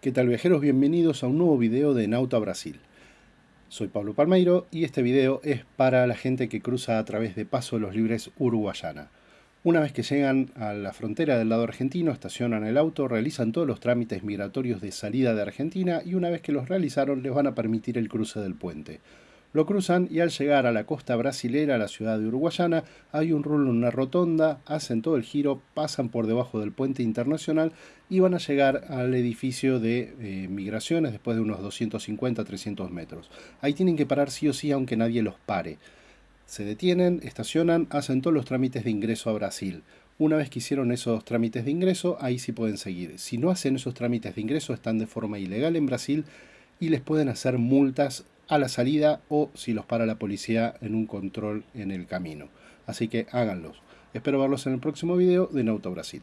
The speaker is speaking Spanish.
¿Qué tal viajeros? Bienvenidos a un nuevo video de Nauta Brasil. Soy Pablo Palmeiro y este video es para la gente que cruza a través de Paso de los Libres Uruguayana. Una vez que llegan a la frontera del lado argentino, estacionan el auto, realizan todos los trámites migratorios de salida de Argentina y una vez que los realizaron les van a permitir el cruce del puente. Lo cruzan y al llegar a la costa brasilera, a la ciudad de Uruguayana, hay un rulo en una rotonda, hacen todo el giro, pasan por debajo del puente internacional y van a llegar al edificio de eh, migraciones después de unos 250-300 metros. Ahí tienen que parar sí o sí aunque nadie los pare. Se detienen, estacionan, hacen todos los trámites de ingreso a Brasil. Una vez que hicieron esos trámites de ingreso, ahí sí pueden seguir. Si no hacen esos trámites de ingreso, están de forma ilegal en Brasil y les pueden hacer multas a la salida o si los para la policía en un control en el camino. Así que háganlos. Espero verlos en el próximo video de Nauto Brasil.